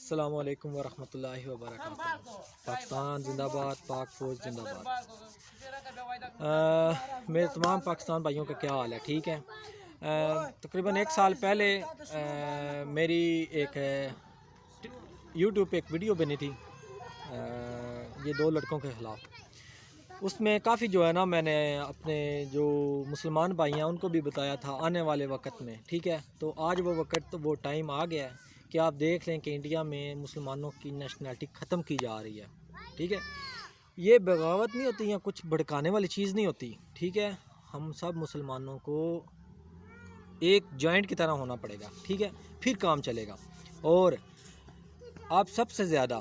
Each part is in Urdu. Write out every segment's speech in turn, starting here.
السلام علیکم ورحمۃ اللہ وبرکاتہ۔ پاکستان زندہ باد، پاک فوج زندہ باد۔ میرے تمام پاکستان بھائیوں کا کیا حال ہے؟ ٹھیک ہے؟ تقریباً ایک سال پہلے میری ایک یوٹیوب پہ ایک ویڈیو بنی تھی یہ دو لڑکوں کے خلاف۔ اس میں کافی جو ہے نا، میں نے اپنے جو مسلمان بھائی ہیں ان کو بھی بتایا تھا آنے والے وقت میں، ٹھیک ہے؟ تو آج وہ وقت، وہ ٹائم آ گیا ہے۔ کہ آپ دیکھ لیں کہ انڈیا میں مسلمانوں کی نیشنلٹی ختم کی جا رہی ہے، ٹھیک ہے؟ یہ بغاوت نہیں ہوتی یا کچھ بھڑکانے والی چیز نہیں ہوتی، ٹھیک ہے؟ ہم سب مسلمانوں کو ایک جوائنٹ کی طرح ہونا پڑے گا، ٹھیک ہے؟ پھر کام چلے گا۔ اور آپ سب سے زیادہ،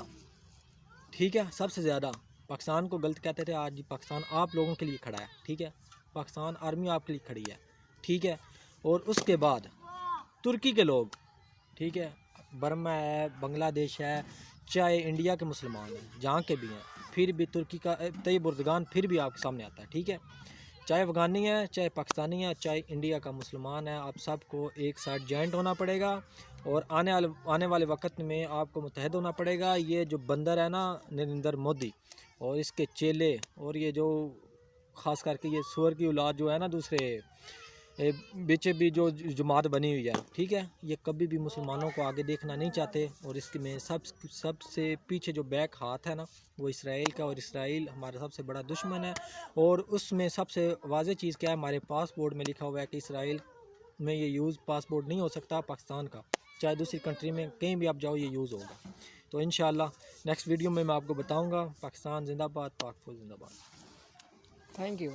ٹھیک ہے؟ سب سے زیادہ، پاکستان کو غلط کہتے تھے، آج پاکستان آپ لوگوں کے لیے کھڑا ہے، ٹھیک ہے؟ پاکستان آرمی آپ کے لیے کھڑی ہے، ٹھیک ہے؟ اور اس کے بعد ترکی کے لوگ، ٹھیک ہے؟ برما ہے، بنگلہ دیش ہے، چاہے انڈیا کے مسلمان ہیں، جہاں کے بھی ہیں، پھر بھی ترکی کا طیب اردگان پھر بھی آپ کے سامنے آتا ہے، ٹھیک ہے؟ چاہے افغانی ہے چاہے پاکستانی ہے چاہے انڈیا کا مسلمان ہے آپ سب کو ایک ساتھ جوائنٹ ہونا پڑے گا اور آنے والے آنے والے وقت میں آپ کو متحد ہونا پڑے گا۔ یہ جو بندر ہے نا، نریندر مودی، اور اس کے چیلے، اور یہ جو خاص کر کے یہ سور کی اولاد جو ہے نا، دوسرے بیچے بھی جو جماعت بنی ہوئی ہے، ٹھیک ہے؟ یہ کبھی بھی مسلمانوں کو آگے دیکھنا نہیں چاہتے، اور اس میں سب سب سے پیچھے جو بیک ہاتھ ہے نا، وہ اسرائیل کا، اور اسرائیل ہمارا سب سے بڑا دشمن ہے۔ اور اس میں سب سے واضح چیز کیا ہے، ہمارے پاسپورٹ میں لکھا ہوا ہے کہ اسرائیل میں یہ یوز پاسپورٹ نہیں ہو سکتا پاکستان کا۔ چاہے دوسری کنٹری میں کہیں بھی آپ جاؤ، یہ یوز ہوگا۔ تو انشاءاللہ نیکسٹ ویڈیو میں میں آپ کو بتاؤں گا، پاکستان زندہ باد، پاک زندہ باد۔ Thank you